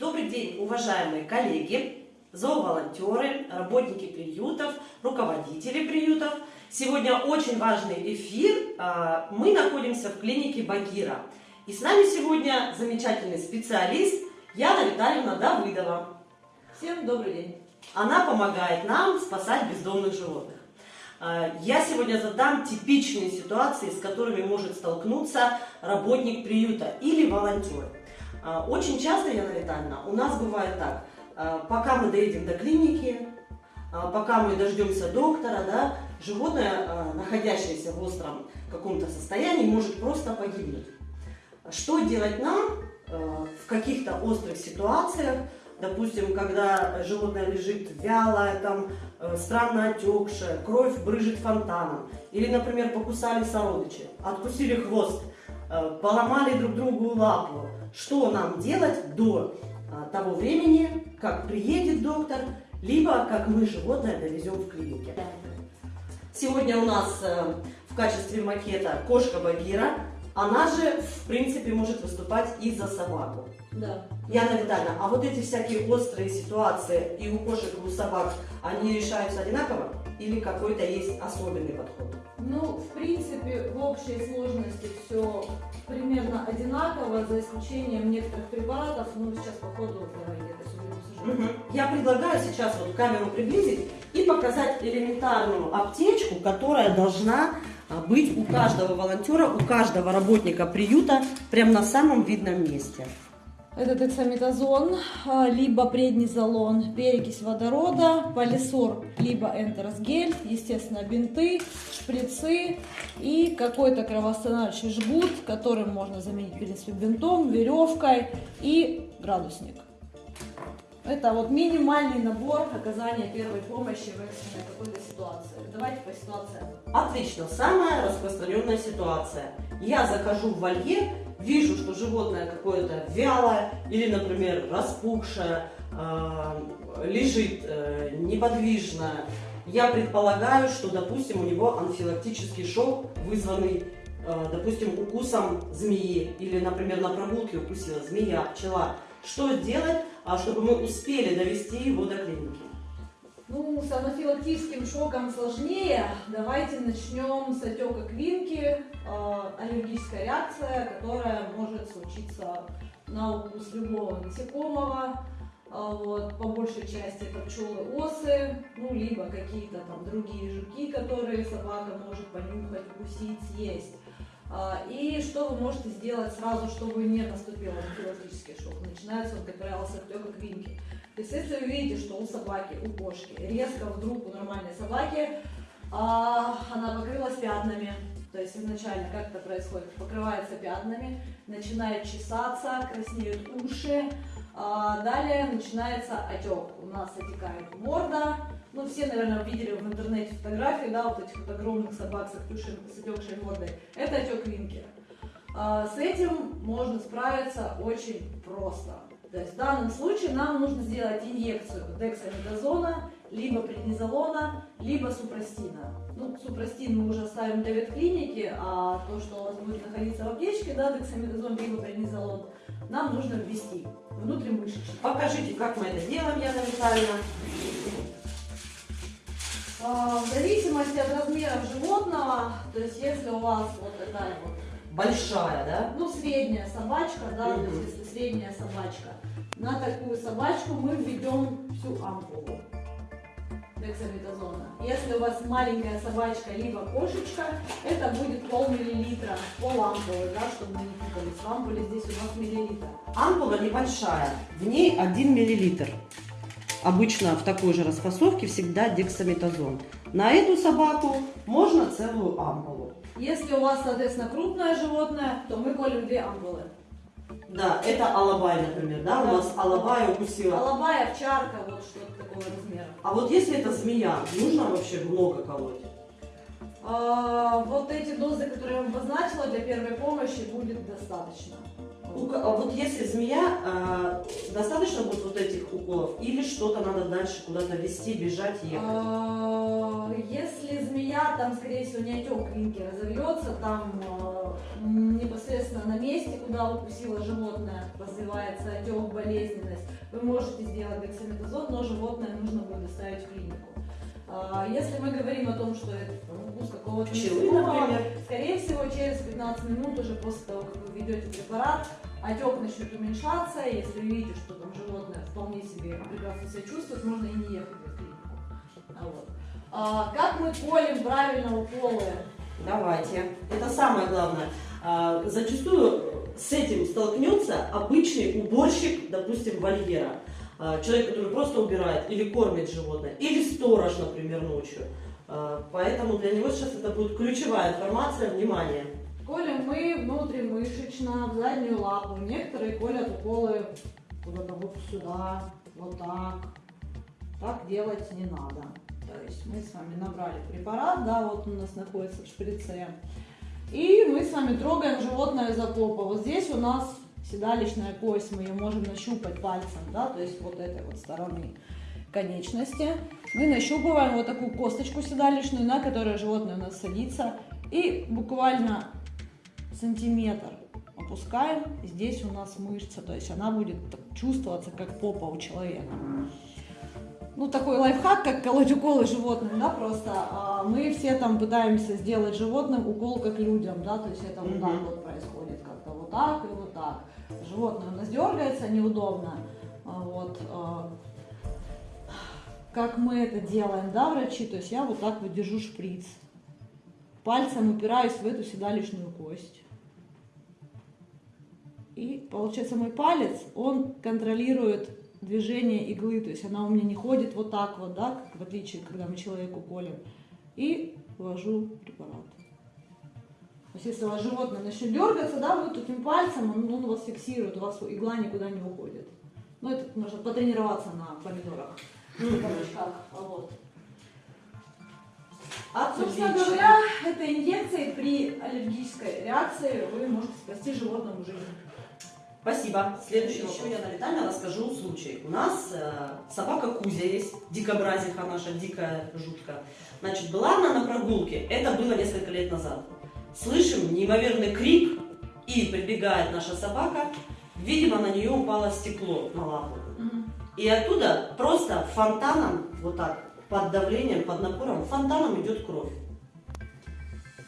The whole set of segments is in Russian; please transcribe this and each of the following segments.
Добрый день, уважаемые коллеги, зооволонтеры, работники приютов, руководители приютов. Сегодня очень важный эфир. А, мы находимся в клинике Багира. И с нами сегодня замечательный специалист Яна Витальевна Давыдова. Всем добрый день. Она помогает нам спасать бездомных животных. А, я сегодня задам типичные ситуации, с которыми может столкнуться работник приюта или волонтер. А, очень часто, Яна Витальевна, у нас бывает так, а, пока мы доедем до клиники, пока мы дождемся доктора, да, животное, находящееся в остром каком-то состоянии, может просто погибнуть. Что делать нам в каких-то острых ситуациях, допустим, когда животное лежит вялое, там, э, странно отекшее, кровь брыжет фонтаном, или, например, покусали сородичи, откусили хвост, э, поломали друг другу лапу, что нам делать до э, того времени, как приедет доктор, либо как мы животное довезем в клинике. Сегодня у нас в качестве макета кошка Багира, она же, в принципе, может выступать и за собаку. Да. Яна Витальевна, а вот эти всякие острые ситуации и у кошек, и у собак, они решаются одинаково? Или какой-то есть особенный подход? Ну, в принципе, в общей сложности все примерно одинаково, за исключением некоторых препаратов. Ну, сейчас по ходу все угу. Я предлагаю сейчас вот камеру приблизить и показать элементарную аптечку, которая должна а, быть у каждого волонтера, у каждого работника приюта прямо на самом видном месте. Это дексаметазон, а, либо преднизолон, перекись водорода, полисор, либо энтеросгель, естественно, бинты, шприцы и какой-то кровоостанавливающий жгут, которым можно заменить, в принципе, бинтом, веревкой и градусник. Это вот минимальный набор оказания первой помощи в экстренной какой-то ситуации. Давайте по ситуации. Отлично. Самая распространенная ситуация. Я захожу в вольер, вижу, что животное какое-то вялое или, например, распухшее, э, лежит э, неподвижно. Я предполагаю, что, допустим, у него анфилактический шок, вызванный, э, допустим, укусом змеи или, например, на прогулке укусила змея, пчела. Что делать, а чтобы мы успели довести его до клиники? Ну, с анафилактическим шоком сложнее. Давайте начнем с отека квинки, э, аллергическая реакция, которая может случиться на укус любого насекомого. Э, вот, по большей части это пчелы осы, ну, либо какие-то там другие жуки, которые собака может понюхать, укусить, съесть. А, и что вы можете сделать сразу, чтобы не наступил анафилактический шок? Начинается он, как правило, с отека квинки. То есть, если вы видите, что у собаки, у кошки резко вдруг у нормальной собаки а, она покрылась пятнами, то есть изначально как это происходит? Покрывается пятнами, начинает чесаться, краснеют уши, а далее начинается отек. У нас отекает морда, ну, все, наверное, видели в интернете фотографии, да, вот этих вот огромных собак с, отекшей, с мордой. Это отек Винкера. А, с этим можно справиться очень просто. То есть в данном случае нам нужно сделать инъекцию дексаметазона, либо преднизолона, либо супрастина. Ну, супрастин мы уже оставим для ветклиники, а то, что у вас будет находиться в аптечке, да, дексаметазон, либо преднизолон, нам нужно ввести внутримышечно. Покажите, как мы это делаем, Яна Витальевна. В зависимости от размеров животного, то есть если у вас вот такая вот большая, да? Ну, средняя собачка, да, угу. то есть если средняя собачка, на такую собачку мы введем всю ампулу дексаметазона. Если у вас маленькая собачка, либо кошечка, это будет пол-миллилитра, пол ампулы, да, чтобы мы не путались. В ампуле здесь у нас миллилитр. Ампула небольшая, в ней 1 миллилитр. Обычно в такой же распасовке всегда дексаметазон. На эту собаку можно целую ампулу. Если у вас, соответственно, крупное животное, то мы колем две ампулы. Да, это алабай, например, да? да. У нас алабай укусила. Алабай, овчарка, вот что-то такого размера. А вот если это змея, нужно вообще много колоть? А, вот эти дозы, которые я вам обозначила, для первой помощи будет достаточно. А вот если змея, э, достаточно будет вот этих уколов или что-то надо дальше куда-то вести, бежать, ехать? А, если змея, там, скорее всего, не отек клинки разовьется, там непосредственно на месте, куда укусило животное, развивается отек, болезненность, вы можете сделать дексаметазон, но животное нужно будет доставить в клинику. А, Если мы говорим о том, что это укус какого-то Пчелы, например. скорее всего, через 15 минут уже после того, как вы введете препарат, отек начнет уменьшаться, если видите, что там животное вполне себе прекрасно себя чувствует, можно и не ехать в клинику. А вот. А, как мы колем правильно уколы? Давайте. Это самое главное. А, Зачастую с этим столкнется обычный уборщик, допустим, вольера. А, Человек, который просто убирает или кормит животное, или сторож, например, ночью. А, Поэтому для него сейчас это будет ключевая информация, внимание. Колем мы внутримышечно, в заднюю лапу. Некоторые колят уколы куда-то вот сюда, вот так. Так делать не надо. То есть мы с вами набрали препарат, да, вот он у нас находится в шприце. И мы с вами трогаем животное за попу. Вот здесь у нас седалищная кость, мы ее можем нащупать пальцем, да, то есть вот этой вот стороны конечности. Мы нащупываем вот такую косточку седалищную, на которой животное у нас садится. И буквально сантиметр опускаем. Здесь у нас мышца, то есть она будет чувствоваться как попа у человека. Ну, такой лайфхак, как колоть уколы животным, да, просто а, мы все там пытаемся сделать животным укол как людям, да, то есть это вот так вот происходит, как-то вот так и вот так. Животное у нас дергается неудобно, а, вот, а, как мы это делаем, да, врачи, то есть я вот так вот держу шприц, пальцем упираюсь в эту седалищную кость. И получается мой палец, он контролирует движение иглы, то есть она у меня не ходит вот так вот, да, как в отличие, когда мы человеку колем. И ввожу препарат. То есть если у вас животное начнет дергаться, да, вы таким пальцем, он, он вас фиксирует, у вас игла никуда не уходит. Ну, это можно потренироваться на помидорах, на кабачках, а вот. Собственно Отлично. говоря, этой инъекцией при аллергической реакции вы можете спасти животному жизнь. Спасибо. Следующий еще я на Виталия расскажу случай. У нас э, собака Кузя есть, дикобразиха наша, дикая жутка. Значит, была она на прогулке, это было несколько лет назад. Слышим неимоверный крик, и прибегает наша собака. Видимо, на нее упало стекло на лапу. И оттуда просто фонтаном, вот так, под давлением, под напором, фонтаном идет кровь.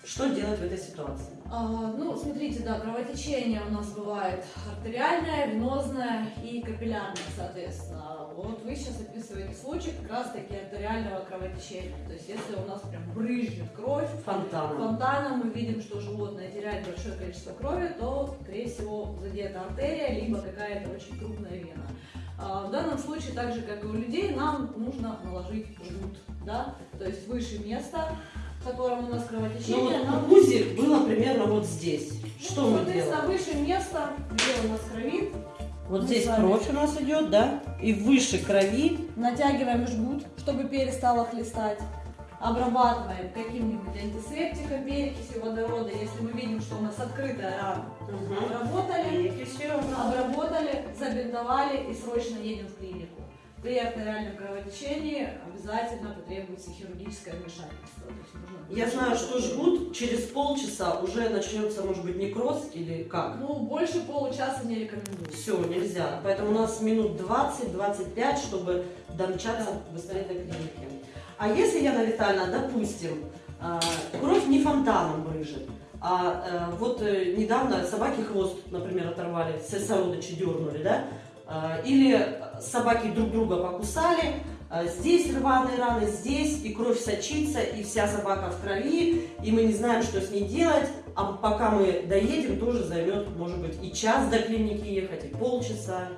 Что делать в этой ситуации? А, ну, смотрите, да, кровотечение у нас бывает артериальное, венозное и капиллярное, соответственно. Вот вы сейчас описываете случай как раз-таки артериального кровотечения. То есть, если у нас прям брызжет кровь, Фонтаном. фонтаном мы видим, что животное теряет большое количество крови, то, скорее всего, задета артерия, либо какая-то очень крупная вена. А, В данном случае, так же, как и у людей, нам нужно наложить жгут, да, то есть выше места, в котором у нас Ну кровотечение, вот нам у Кузи было примерно вот здесь. Что ну, мы соответственно, делаем? выше места, где у нас кровит, Вот мы здесь с вами- кровь у нас идет, да? И выше крови. натягиваем жгут, чтобы перестало хлестать, обрабатываем каким-нибудь антисептиком, перекисью водорода, если мы видим, что у нас открытая рана. Обработали, Перекисью. обработали, забинтовали и срочно едем в клинику. При артериальном кровотечении обязательно потребуется хирургическое вмешательство. Я знаю, что жгут через полчаса уже начнется, может быть, некроз или как. Ну, больше получаса не рекомендую. Все, нельзя. Поэтому у нас минут 20-25, чтобы домчаться быстрее до клиники. А если, Яна Витальевна, допустим, а, кровь не фонтаном брыжет, а э, вот э, недавно собаки хвост, например, оторвали, сородичи дернули, да? А, Или собаки друг друга покусали, а, здесь рваные раны, здесь, и кровь сочится, и вся собака в крови, и мы не знаем, что с ней делать, а пока мы доедем, тоже займет, может быть, и час до клиники ехать, и полчаса.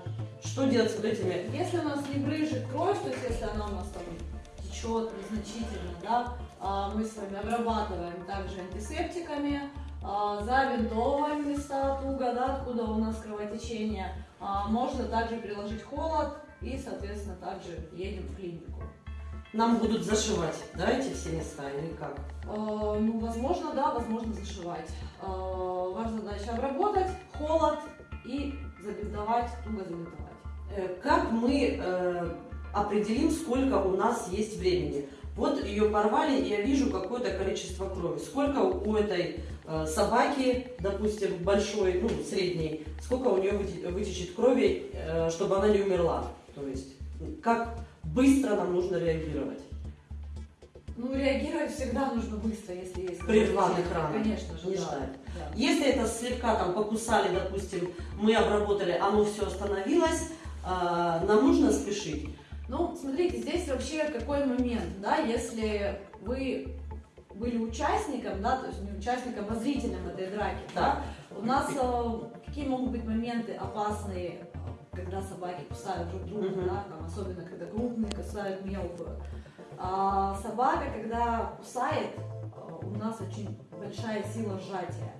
Что делать с вот этими? Если у нас не брыжет кровь, то есть если она у нас там течет незначительно, да, а, мы с вами обрабатываем также антисептиками, а, завинтовываем места туго, да, откуда у нас кровотечение. А, Можно также приложить холод и, соответственно, также едем в клинику. Нам будут зашивать, да, эти все места или как? А, Ну, возможно, да, возможно зашивать. А, Ваша задача обработать, холод и забинтовать, туго забинтовать. Э, Как мы э, определим, сколько у нас есть времени? Вот ее порвали, и я вижу какое-то количество крови. Сколько у этой э, собаки, допустим, большой, ну, средней, сколько у нее вытечет крови, э, чтобы она не умерла? То есть, как быстро нам нужно реагировать? Ну, реагировать всегда нужно быстро, если есть... При рваных ранах. Конечно же, не да. ждать. да. Если это слегка там покусали, допустим, мы обработали, оно все остановилось, э, нам нужно спешить. Ну, смотрите, здесь вообще какой момент, да, если вы были участником, да, то есть не участником, а зрителем этой драки, да, у нас э, какие могут быть моменты опасные, когда собаки кусают друг друга, угу. да, там, особенно когда крупные кусают мелкую. А собака, когда кусает, э, у нас очень большая сила сжатия.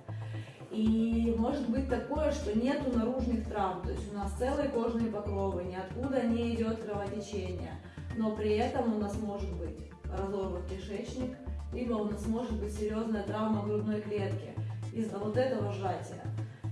И может быть такое, что нету наружных травм, то есть у нас целые кожные покровы, ниоткуда не идет кровотечение, но при этом у нас может быть разорван кишечник, либо у нас может быть серьезная травма грудной клетки из-за вот этого сжатия.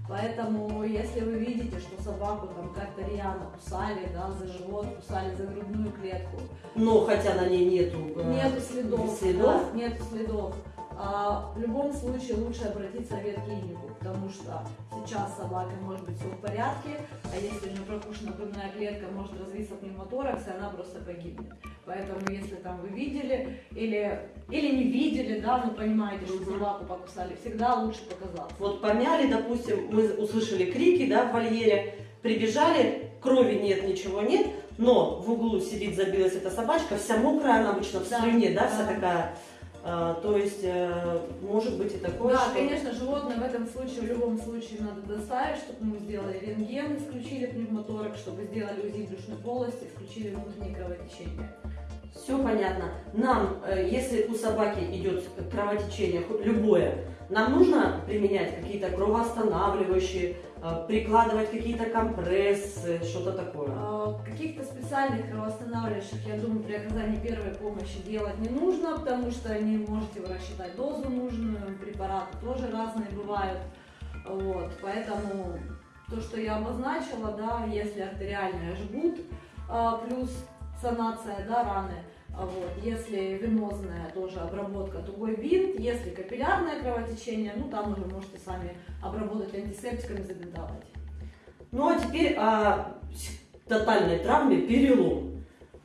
Поэтому, если вы видите, что собаку там как-то рьяно кусали, да, за живот, кусали за грудную клетку. Но хотя на ней нету, э, нету следов, следов. Да, нету следов в любом случае лучше обратиться в ветклинику, потому что сейчас собака может быть все в порядке, а если же прокушена грудная клетка, может развиться пневмоторакс, и она просто погибнет. Поэтому если там вы видели или, или не видели, да, но понимаете, что собаку покусали, всегда лучше показаться. Вот помяли, допустим, мы услышали крики, да, в вольере, прибежали, крови нет, ничего нет, но в углу сидит, забилась эта собачка, вся мокрая, она обычно в слюне, да, да, вся такая а, то есть, э, может быть и такое, Да, что... конечно, животное в этом случае, в любом случае надо доставить, чтобы мы сделали рентген, исключили пневмоторак, чтобы сделали УЗИ брюшной полости, исключили внутреннее кровотечение. Все понятно. Нам, э, если у собаки идет кровотечение, любое, нам нужно применять какие-то кровоостанавливающие, прикладывать какие-то компрессы, что-то такое? А, каких-то специальных кровоостанавливающих, я думаю, при оказании первой помощи делать не нужно, потому что не можете вы рассчитать дозу нужную, препараты тоже разные бывают. Вот, поэтому то, что я обозначила, да, если артериальная жгут, а, плюс санация да, раны, вот. Если венозная, тоже обработка тугой бинт. Если капиллярное кровотечение, ну там уже можете сами обработать антисептиками, забинтовать. Ну а теперь о тотальной травме перелом.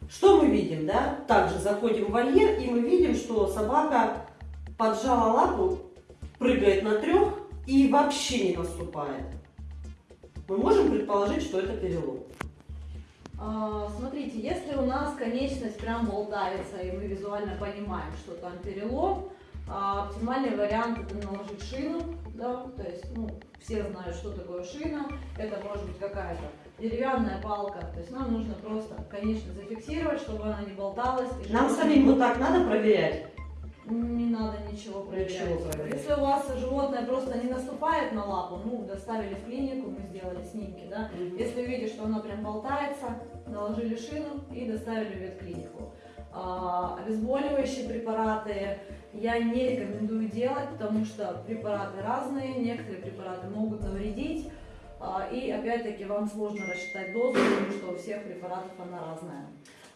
Что мы видим, да? Также заходим в вольер, и мы видим, что собака поджала лапу, прыгает на трех и вообще не наступает. Мы можем предположить, что это перелом. А, смотрите, если у нас конечность прям болтается, и мы визуально понимаем, что там перелом, а, оптимальный вариант это наложить шину, да, то есть, ну, все знают, что такое шина, это может быть какая-то деревянная палка, то есть нам нужно просто конечность зафиксировать, чтобы она не болталась. Нам самим вот так надо проверять? Не надо ничего проверять. Ничего проверять. Если у вас животное просто не наступает на лапу, ну, доставили в клинику, мы сделали снимки, да. Угу. Если видите, что оно прям болтается, наложили шину и доставили в ветклинику. А, обезболивающие препараты я не рекомендую делать, потому что препараты разные, некоторые препараты могут навредить. А, и опять-таки вам сложно рассчитать дозу, потому что у всех препаратов она разная.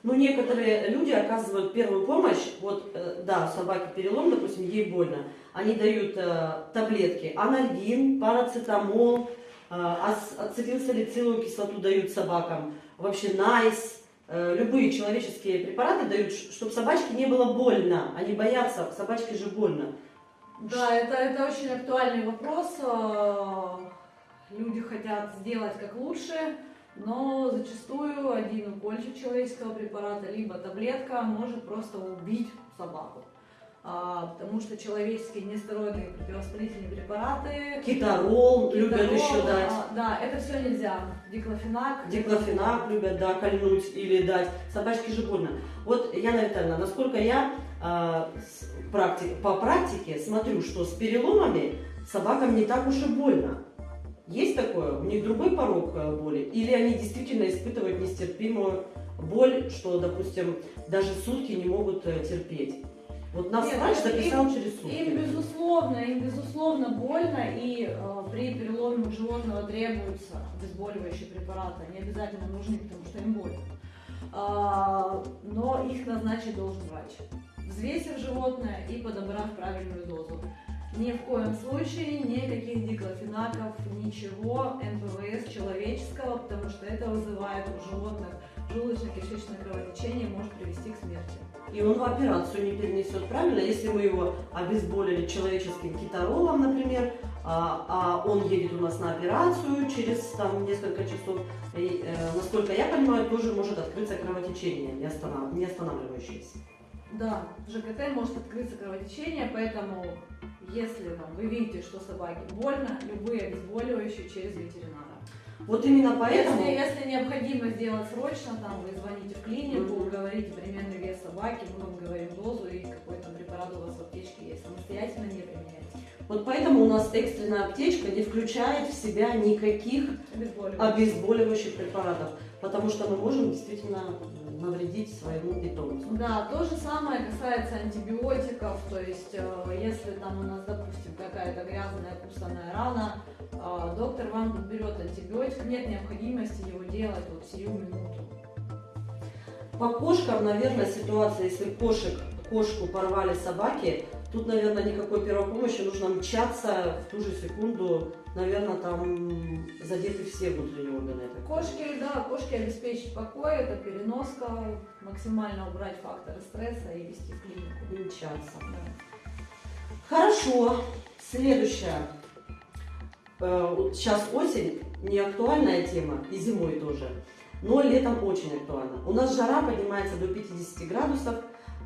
Ну, некоторые люди оказывают первую помощь, вот, э, да, собаке перелом, допустим, ей больно, они дают э, таблетки. Анальгин, парацетамол, э, ацетилсалициловую кислоту дают собакам, вообще найс, э, любые человеческие препараты дают, чтобы собачке не было больно, они боятся, собачке же больно. Да, это, это очень актуальный вопрос, люди хотят сделать как лучше, но зачастую один укольчик человеческого препарата, либо таблетка может просто убить собаку. А, потому что человеческие нестероидные противовоспалительные препараты... Китарол, китарол любят еще дать. А, да, это все нельзя. Диклофенак. Диклофенак любят, да, кольнуть или дать. Собачке же больно. Вот, Яна Витальевна, насколько я а, практик, по практике смотрю, что с переломами собакам не так уж и больно. Есть такое? У них другой порог э, боли? Или они действительно испытывают нестерпимую боль, что, допустим, даже сутки не могут э, терпеть? Вот нас Нет, врач записал им, через сутки. Им безусловно, им безусловно больно, и э, при переломе животного требуются обезболивающие препараты. Они обязательно нужны, потому что им больно. А, но их назначить должен врач. взвесив животное и подобрав правильную дозу. Ни в коем случае никаких диклофенаков, ничего НПВС человеческого, потому что это вызывает у животных желудочно-кишечное кровотечение может привести к смерти. И он в операцию не перенесет, правильно? Если мы его обезболили человеческим китаролом, например, а, а он едет у нас на операцию через там, несколько часов, и, э, насколько я понимаю, тоже может открыться кровотечение, не, останов... не останавливающееся. Да, ЖКТ может открыться кровотечение, поэтому если там, вы видите, что собаке больно, любые обезболивающие через ветеринара. Вот именно поэтому... Если, если необходимо сделать срочно, там вы звоните в клинику, mm-hmm. говорите примерный вес собаки, мы вам говорим дозу и какой то препарат у вас в аптечке есть. Самостоятельно не применяйте. Вот поэтому у нас экстренная аптечка не включает в себя никаких обезболивающих, обезболивающих препаратов, потому что мы можем действительно навредить своему питомцу. Да, то же самое касается антибиотиков, то есть э, если там у нас, допустим, какая-то грязная кусаная рана, э, доктор вам подберет антибиотик, нет необходимости его делать вот сию минуту. По кошкам, наверное, ситуация, если кошек, кошку порвали собаки, Тут, наверное, никакой первой помощи, нужно мчаться в ту же секунду, наверное, там задеты все внутренние органы. Кошки, да, кошки обеспечить покой, это переноска, максимально убрать факторы стресса и вести в клинику. И мчаться. Да. Хорошо, следующее. Э, сейчас осень, не актуальная тема, и зимой тоже, но летом очень актуально. У нас жара поднимается до 50 градусов,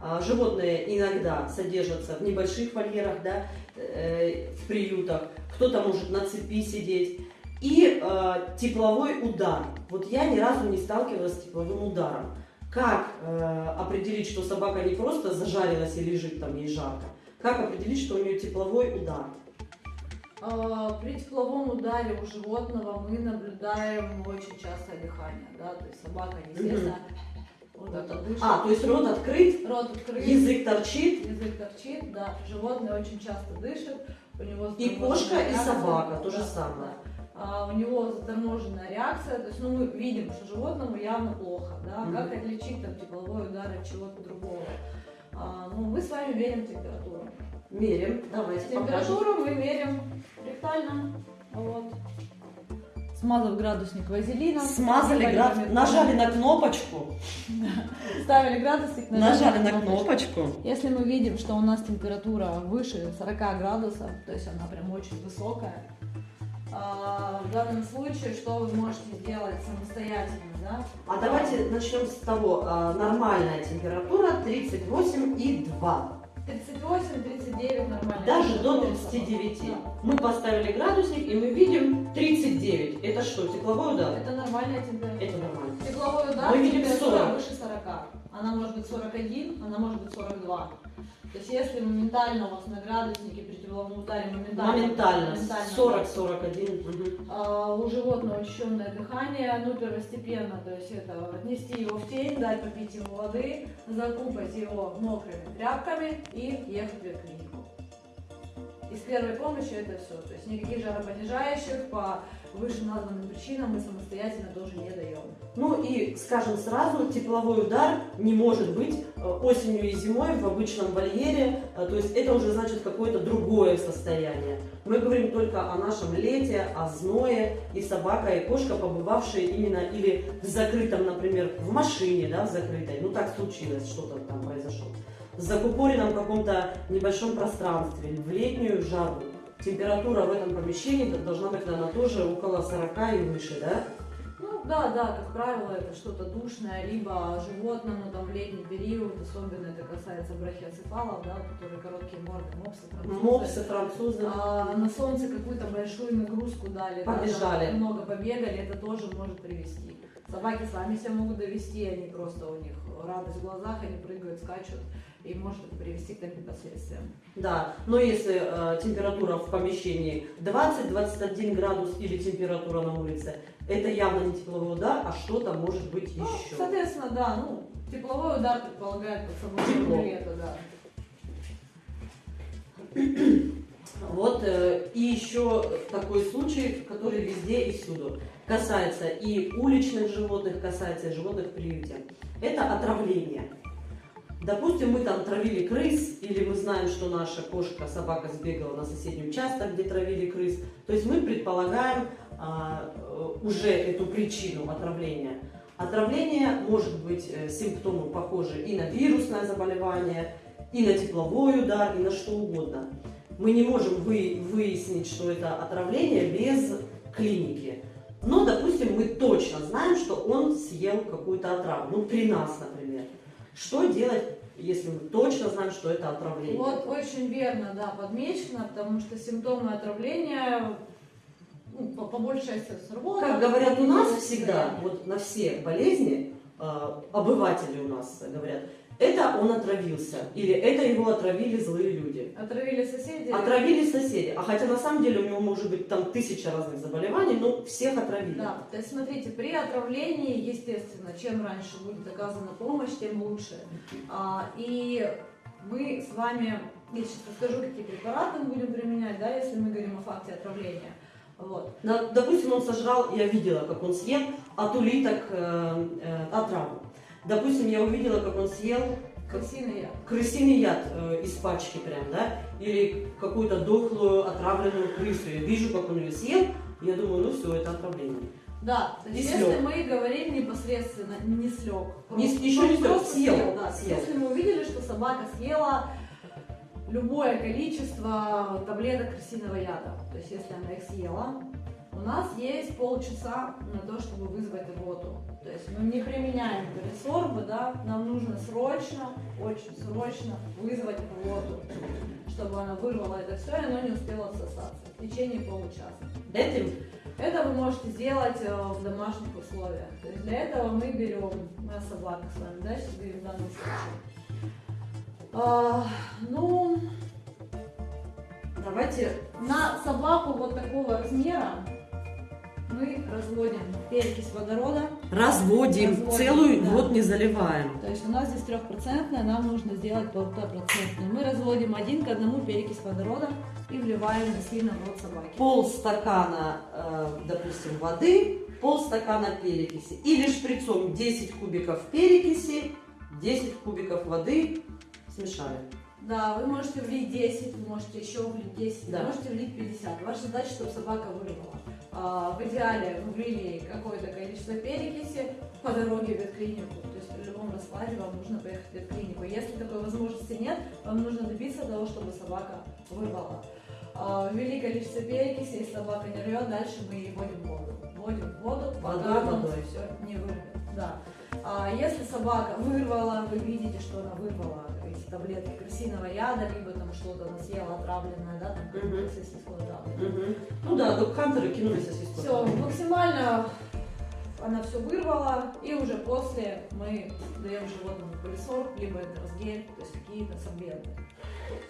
а, животные иногда содержатся в небольших вольерах, да, э, в приютах, кто-то может на цепи сидеть. И э, тепловой удар. Вот я ни разу не сталкивалась с тепловым ударом. Как э, определить, что собака не просто зажарилась и лежит там, ей жарко? Как определить, что у нее тепловой удар? А, при тепловом ударе у животного мы наблюдаем очень частое дыхание, да, то есть собака, естественно, А, то есть рот открыт, рот открыт, язык торчит. Язык торчит, да. Животное очень часто дышит. У него и кошка, реакция, и собака, то же самое. А, у него заторможенная реакция, то есть ну, мы видим, что животному явно плохо, да, mm-hmm. как отличить там тепловой удар от чего-то другого. А, ну, мы с вами меряем температуру. Мерим, давайте Температуру покажем. мы меряем ректально, вот смазав градусник вазелином. Смазали градусник, нажали на кнопочку. Ставили градусник, нажали, нажали на кнопочку. Если мы видим, что у нас температура выше 40 градусов, то есть она прям очень высокая, а, в данном случае, что вы можете сделать самостоятельно, да? А давайте начнем с того, а, нормальная температура 38,2. 38-39 нормально. Даже до 39. Да. Мы поставили градусник, и мы видим 39. Это что, тепловой удар? Это нормальная температура. Это нормально. Тепловой удар, мы видим 40. выше 40. Она может быть 41, она может быть 42. То есть если моментально у вас на градуснике при тепловом ударе моментально, моментально, моментально 40-41, угу. а, у животного очищенное дыхание, ну первостепенно, то есть это отнести его в тень, дать попить ему воды, закупать его мокрыми тряпками и ехать в клинику. Из первой помощи это все, то есть никаких жаропонижающих по вышеназванным причинам мы самостоятельно тоже не даем. Ну и, скажем сразу, тепловой удар не может быть э, осенью и зимой в обычном вольере, э, то есть это уже значит какое-то другое состояние. Мы говорим только о нашем лете, о зное, и собака, и кошка, побывавшие именно или в закрытом, например, в машине, да, в закрытой, ну так случилось, что-то там произошло, закупоренном каком-то небольшом пространстве, в летнюю жару температура в этом помещении должна быть, наверное, тоже около 40 и выше, да? Ну да, да, как правило, это что-то душное, либо животному там в летний период, особенно это касается брахиоцефалов, да, которые короткие морды, мопсы, французы. Мопсы, французы. А, на солнце какую-то большую нагрузку дали, Побежали. Да, много побегали, это тоже может привести. Собаки сами себя могут довести, они просто у них радость в глазах, они прыгают, скачут и может это привести к таким последствиям. Да, но если э, температура в помещении 20-21 градус или температура на улице, это явно не тепловой удар, а что-то может быть ну, еще. Соответственно, да, ну, тепловой удар предполагает под собой тепло лето, да. Вот э, и еще такой случай, который везде и всюду. Касается и уличных животных, касается и животных в приюте. Это отравление. Допустим, мы там травили крыс, или мы знаем, что наша кошка, собака сбегала на соседний участок, где травили крыс. То есть мы предполагаем а, э, уже эту причину отравления. Отравление может быть э, симптомы похожи и на вирусное заболевание, и на тепловой удар, и на что угодно. Мы не можем вы, выяснить, что это отравление без клиники. Но, допустим, мы точно знаем, что он съел какую-то отраву. Ну, при нас, например. Что делать, если мы точно знаем, что это отравление? Вот очень верно, да, подмечено, потому что симптомы отравления ну, по, по большей части сработают. Как говорят у нас всегда, вот на все болезни, э, обыватели у нас говорят, это он отравился, или это его отравили злые люди. Отравили соседи? Отравили соседи. А хотя на самом деле у него может быть там тысяча разных заболеваний, но всех отравили. Да, то есть смотрите, при отравлении, естественно, чем раньше будет оказана помощь, тем лучше. А, и мы с вами, я сейчас расскажу, какие препараты мы будем применять, да, если мы говорим о факте отравления. Вот. Допустим, он сожрал, я видела, как он съел от улиток э, э, отраву. Допустим, я увидела, как он съел крысиный яд, крысиный яд э, из пачки прям, да, или какую-то дохлую отравленную крысу. Я вижу, как он ее съел, я думаю, ну все, это отравление. Да, то есть если мы говорим непосредственно не слег, не, еще не слег, съел, съел, да, съел. Если мы увидели, что собака съела любое количество таблеток крысиного яда, то есть если она их съела, у нас есть полчаса на то, чтобы вызвать рвоту. То есть мы не применяем пересорбы, да, нам нужно срочно, очень срочно вызвать рвоту, чтобы она вырвала это все, и оно не успело отсосаться в течение получаса. Этим? Это вы можете сделать э, в домашних условиях. То есть для этого мы берем, мы о собаках с вами, да, сейчас говорим в данном случае. А, ну, давайте на собаку вот такого размера мы разводим перекись водорода. Разводим, разводим целую да. вот не заливаем. То есть у нас здесь трехпроцентная, нам нужно сделать полуторапроцентную. Мы разводим один к одному перекись водорода и вливаем насильно в рот собаки. Пол стакана, э, допустим, воды, пол стакана перекиси. Или шприцом 10 кубиков перекиси, 10 кубиков воды смешали. Да, вы можете влить 10, вы можете еще влить 10, да. вы можете влить 50. Ваша задача, чтобы собака вырвала. А, в идеале вы влили какое-то количество перекиси по дороге в ветклинику. То есть при любом раскладе вам нужно поехать в ветклинику. Если такой возможности нет, вам нужно добиться того, чтобы собака вырвала. А, ввели количество перекиси, если собака не рвет, дальше мы ее вводим в воду. Вводим в воду, пока водой. все не вырвет. Да. А если собака вырвала, вы видите, что она вырвала эти таблетки крысиного яда, либо там что-то она съела отравленное, да, там угу. сосиску отравленную. Угу. Ну да, док-хантеры кинули сосиску. Все, максимально она все вырвала, и уже после мы даем животному полисор, либо это разгель, то есть какие-то сорбенты.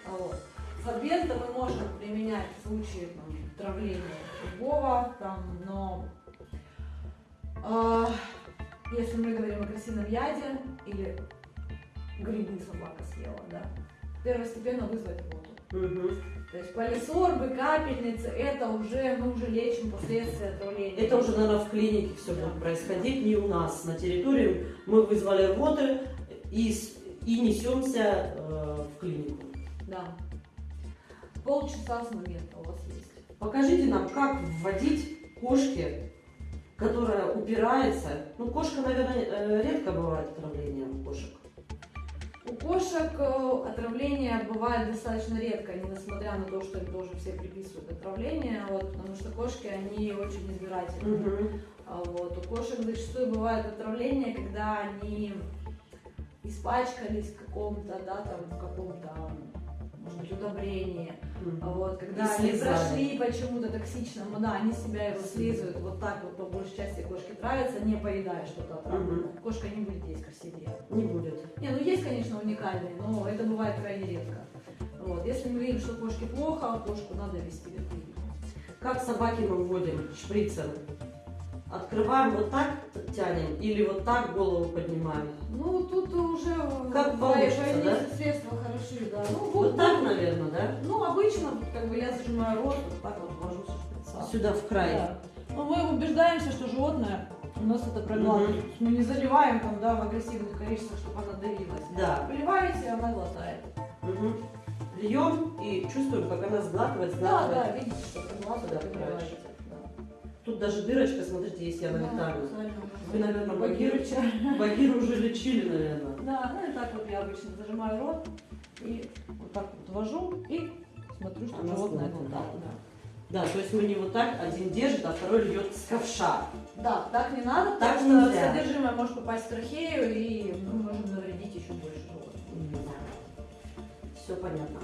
А вот. Сорбенты мы можем применять в случае там, травления любого, там, но э, если мы говорим о крысином яде или грибы собака съела, да, первостепенно вызвать воду. Угу. То есть полисорбы, капельницы, это уже, мы уже лечим последствия отравления. Это уже, наверное, в клинике все да. будет происходить, не у нас на территории. Мы вызвали рвоты и, и несемся э, в клинику. Да. Полчаса с момента у вас есть. Покажите нам, как вводить кошке которая упирается. Ну, кошка, наверное, э, редко бывает отравление у кошек. У кошек э, отравление бывает достаточно редко, несмотря на то, что им тоже все приписывают отравление, вот, потому что кошки, они очень избирательны. Угу. Вот, у кошек зачастую бывает отравление, когда они испачкались в каком-то, да, там, в каком-то может быть, удобрение. Mm-hmm. Вот, когда они прошли почему-то токсичному, да, они себя его слизывают, вот так вот по большей части кошки травятся, не поедая что-то отравленное. Mm-hmm. Кошка не будет есть красивее. Не будет. Не, ну есть, конечно, уникальные, но это бывает крайне редко. Вот. Если мы видим, что кошке плохо, кошку надо вести в. Как собаки мы вводим шприцем? Открываем вот так, тянем, или вот так голову поднимаем? Ну, тут уже как получится, да? средства хороши, да. Ну, вот, вот так, наверное, да? Ну, обычно, как бы я зажимаю рот, вот так вот ввожу со шприца. Сюда в край. Да. Но мы убеждаемся, что животное У нас это проглатывает. Мы не заливаем там, да, в агрессивных количествах, чтобы она давилась. Да. Выливаете, она глотает. Угу. Льем и чувствуем, как она сглатывает, Да, сглатывает. да, видите, что проглатывает, Да. Тут даже дырочка, смотрите, есть я Да, витамин. специально Вы, наверное, Багирыча. Багир уже лечили, наверное. Да, ну и так вот я обычно зажимаю рот и вот так вот ввожу и смотрю, что Она животное глотает. да. Да, то есть мы не вот так, один держит, а второй льет с ковша. Да, так не надо, Так потому что нельзя. содержимое может попасть в трахею и мы можем навредить еще больше животному. Все понятно.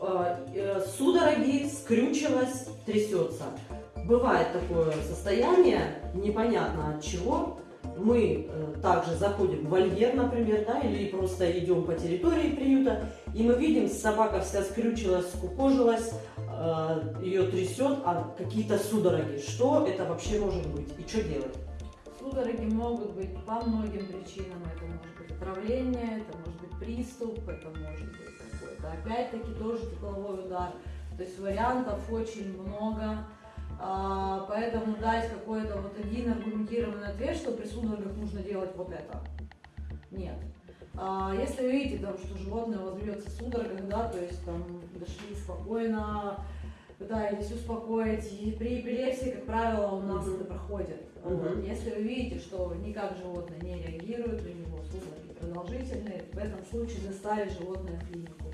Э, э, Судороги, скрючилась, трясется. Бывает такое состояние, непонятно от чего. Мы э, также заходим в вольер, например, да, или просто идем по территории приюта, и мы видим, собака вся скрючилась, скукожилась, ее трясет, а какие-то судороги. Что это вообще может быть и что делать? Судороги могут быть по многим причинам. Это может быть отравление, это может быть приступ, это может быть какой-то, опять-таки, тоже тепловой удар. То есть вариантов очень много. А, поэтому дать какой-то вот один аргументированный ответ, что при судорогах нужно делать вот это. Нет. А, если вы видите, там, что животное у вас бьется в судорогах, да, то есть там дошли спокойно, пытаетесь успокоить, и при эпилепсии, как правило, у нас Мгм. это проходит. Вот. Если вы видите, что никак животное не реагирует, у него судороги продолжительные, в этом случае доставить животное в клинику.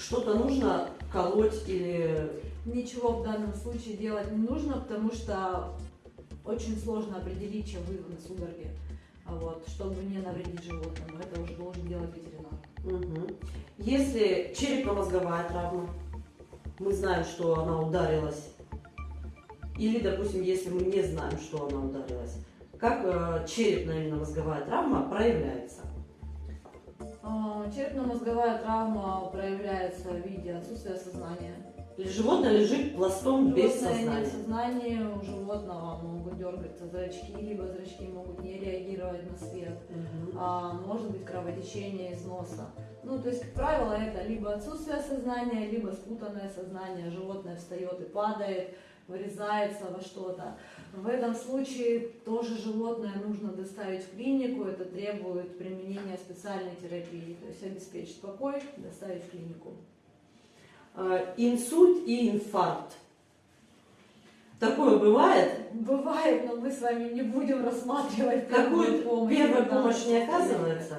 Что-то нужно колоть или... Ничего в данном случае делать не нужно, потому что очень сложно определить, чем вызваны судороги, а вот, чтобы не навредить животному. Это уже должен делать ветеринар. Мгм. Если черепно-мозговая травма, мы знаем, что она ударилась, или, допустим, если мы не знаем, что она ударилась, как э, черепная именно мозговая травма проявляется? Черепно-мозговая травма проявляется в виде отсутствия сознания. Животное лежит пластом без Животное нет сознания? сознания, у животного могут дергаться зрачки, либо зрачки могут не реагировать на свет. Мгм. а, может быть кровотечение из носа. Ну, то есть, как правило, это либо отсутствие сознания, либо спутанное сознание. Животное встает и падает, вырезается во что-то. В этом случае тоже животное нужно доставить в клинику. Это требует применения специальной терапии. То есть обеспечить покой, доставить в клинику. Э, Инсульт и инфаркт. Такое бывает? Бывает, но мы с вами не будем рассматривать Какую помощь. первая помощь не оказывается?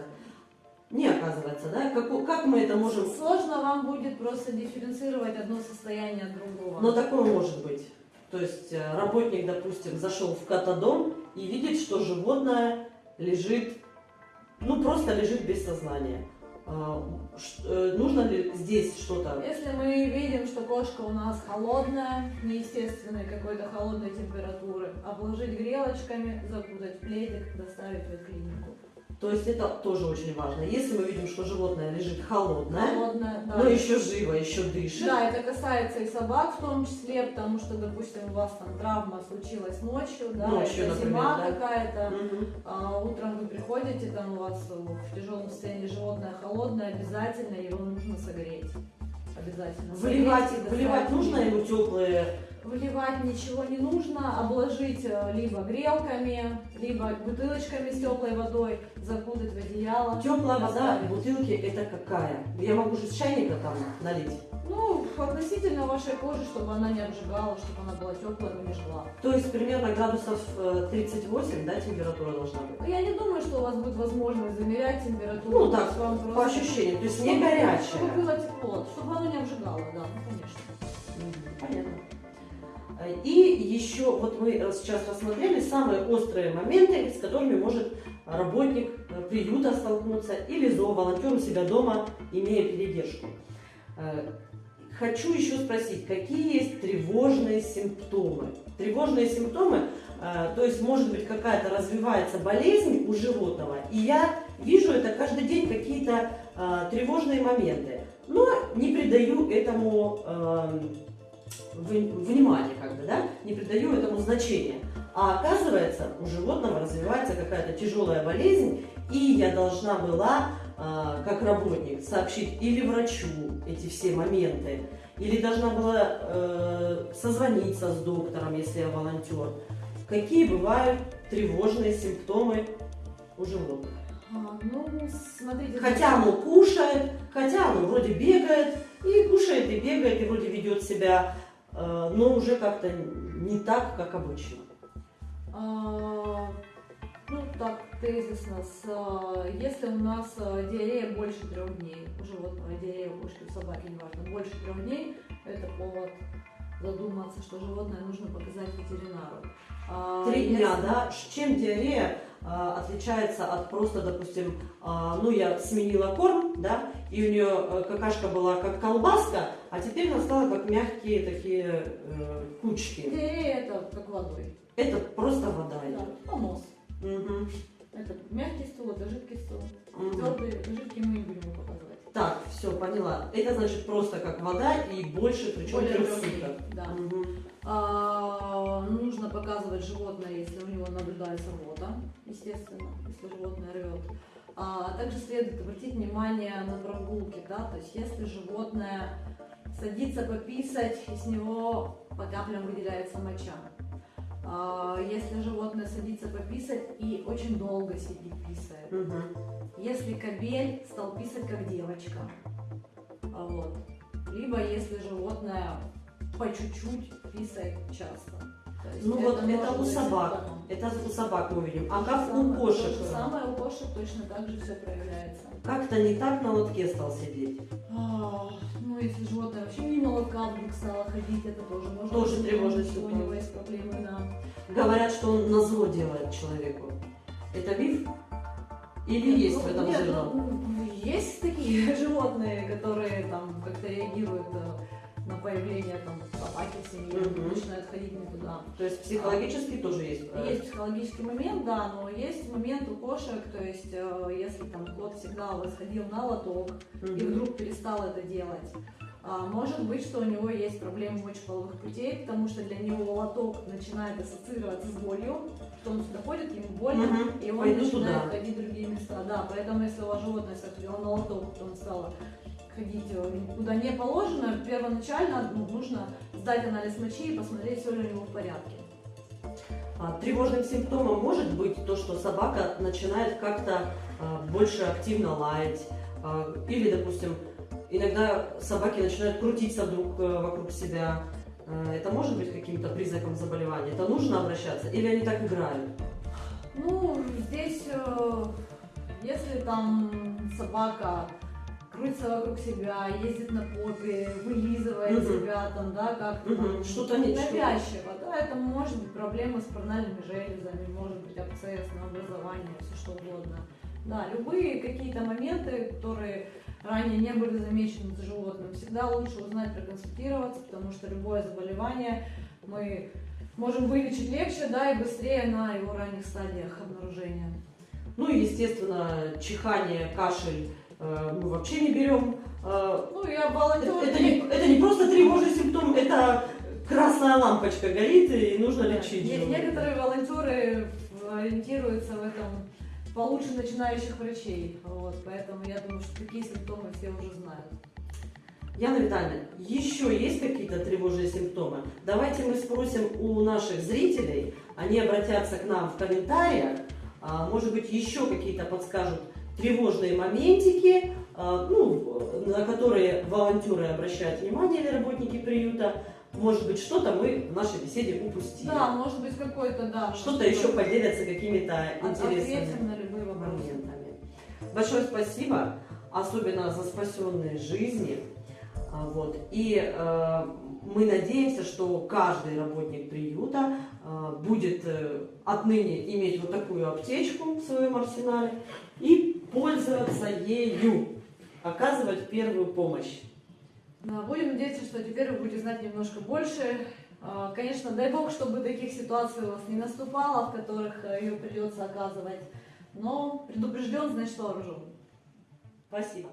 Не оказывается, да? Как, как мы это можем... Сложно вам будет просто дифференцировать одно состояние от другого. Но такое может быть. То есть э, работник, допустим, зашел в катадом и видит, что животное лежит, ну просто лежит без сознания. А, э, Нужно ли здесь что-то? Если мы видим, что кошка у нас холодная, неестественной какой-то холодной температуры, обложить грелочками, закутать в пледик, доставить в клинику. То есть это тоже очень важно. Если мы видим, что животное лежит холодное, Холодная, да. но еще живо, еще дышит, Да, это касается и собак в том числе, потому что, допустим, у вас там травма случилась ночью, да, Ночью, это например, зима да. какая-то, Мгм. а утром вы приходите, там у вас в тяжелом состоянии животное холодное, обязательно его нужно согреть. Обязательно. Выливать, Согреть доставить. нужно ему теплые Выливать ничего не нужно, обложить э, либо грелками, либо бутылочками с теплой водой, закутать в одеяло. Теплая вода в бутылке это какая? Я могу же с чайника там налить. Ну, относительно вашей кожи, чтобы она не обжигала, чтобы она была теплая, но не жгла. То есть примерно градусов э, 38, да, температура должна быть? Я не думаю, что у вас будет возможность замерять температуру. Ну, так, вам По просто- ощущениям, то есть не горячая. Чтобы было тепло, чтобы оно не обжигало, да, ну, конечно. Понятно. Э, И еще, вот мы э, сейчас рассмотрели самые острые моменты, с которыми может работник э, приюта столкнуться или зооволонтер у себя дома, имея передержку. Хочу еще спросить, какие есть тревожные симптомы? Тревожные симптомы, то есть может быть какая-то развивается болезнь у животного, и я вижу это каждый день какие-то тревожные моменты, но не придаю этому эм, внимания, как бы, да, не придаю этому значения. А оказывается, у животного развивается какая-то тяжелая болезнь, и я должна была, э, как работник, сообщить или врачу эти все моменты, или должна была э, созвониться с доктором, если я волонтер. Какие бывают тревожные симптомы у животных? А, ну, смотрите. Хотя оно кушает, хотя оно вроде бегает, и кушает, и бегает, и вроде ведет себя, но уже как-то не так, как обычно. А, ну, так, тезисно, с, а, если у нас а, диарея больше трех дней, у животного диарея у кошки, у собаки, неважно, больше трех дней, это повод задуматься, что животное нужно показать ветеринару. А, Три если- дня, да? Ш- Чем диарея а, отличается от просто, допустим, а, ну я сменила корм, да, и у нее какашка была как колбаска, а теперь она стала как мягкие такие э, кучки. Диарея это как водой. Это просто вода Да, понос. Мгм. Это мягкий стул, это жидкий стул. Мгм. Твердый, жидкий мы не будем показывать. Так, все, поняла. Это значит просто как вода и больше, причем Более да. Мгм. А, нужно показывать животное, если у него наблюдается рвота, естественно, если животное рвет. А также следует обратить внимание на прогулки, да, то есть если животное садится пописать, и с него по каплям выделяется моча. А, если животное садится пописать и очень долго сидит писает. Мгм. Если кобель стал писать как девочка. А Вот. Либо если животное по чуть-чуть писает часто. Есть Ну вот это у собак. Это у собак мы увидим. А как у кошек? То же самое у кошек точно так же все проявляется. Как-то не так на лотке стал сидеть. А, ну, если животное вообще мимо лотка вдруг стало ходить, это тоже может Тоже что У него есть проблемы, да. Говорят, что он на зло делает человеку. Это миф? Или есть в Ну, этом нет, зерно? ну, есть такие животные, которые там как-то реагируют э, на появление там собаки в семье, Мгм. начинают ходить не туда. То есть психологически тоже есть. э, Есть психологический момент, да, но есть момент у кошек, то есть э, если там кот всегда восходил на лоток и Мгм. вдруг перестал это делать, а, может быть, что у него есть проблемы мочеполовых путей, потому что для него лоток начинает ассоциироваться с болью, что он сюда ходит, ему больно, Мгм. и он Пойду начинает туда. ходить в другие места. Да, поэтому если у вас животное сходило на лоток, то он стало ходить э, куда не положено, первоначально ну, нужно сдать анализ мочи и посмотреть, все ли у него в порядке. А, Тревожным симптомом может быть то, что собака начинает как-то а, больше активно лаять. а, Или, допустим, иногда собаки начинают крутиться вдруг э, вокруг себя. Э, Это может быть каким-то признаком заболевания? Это нужно обращаться? Или они так играют? Ну, здесь, если там собака крутится вокруг себя, ездит на попе, вылизывает Мгм. себя, там, да, как-то там Что-то что-то. навязчиво, да, это может быть проблема с парнальными железами, может быть абсцесс, образование, все что угодно. Да, любые какие-то моменты, которые ранее не были замечены за животным, всегда лучше узнать, проконсультироваться, потому что любое заболевание мы можем вылечить легче, да, и быстрее на его ранних стадиях обнаружения. Ну и, естественно, чихание, кашель мы вообще не берем. Э, Ну, я волонтер. это не, это не просто тревожный симптом, это красная лампочка горит и нужно лечить. Животное. Некоторые волонтеры ориентируются в этом получше начинающих врачей. Вот, поэтому я думаю, что такие симптомы все уже знают. Яна Витальевна, еще есть какие-то тревожные симптомы? Давайте мы спросим у наших зрителей, они обратятся к нам в комментариях, а, может быть, еще какие-то подскажут тревожные моментики, а, ну, на которые волонтеры обращают внимание или работники приюта. Может быть, что-то мы в нашей беседе упустили. Да, может быть какой-то, да. Что-то может, еще поделятся какими-то интересными Ответим на любые вопросы. моментами. Большое спасибо, особенно за спасенные жизни. А, Вот. И э, мы надеемся, что каждый работник приюта э, будет э, отныне иметь вот такую аптечку в своем арсенале и пользоваться ею, оказывать первую помощь. Да, будем надеяться, что теперь вы будете знать немножко больше. А, Конечно, дай бог, чтобы таких ситуаций у вас не наступало, в которых э, ее придется оказывать. Но предупрежден, значит вооружен. Спасибо.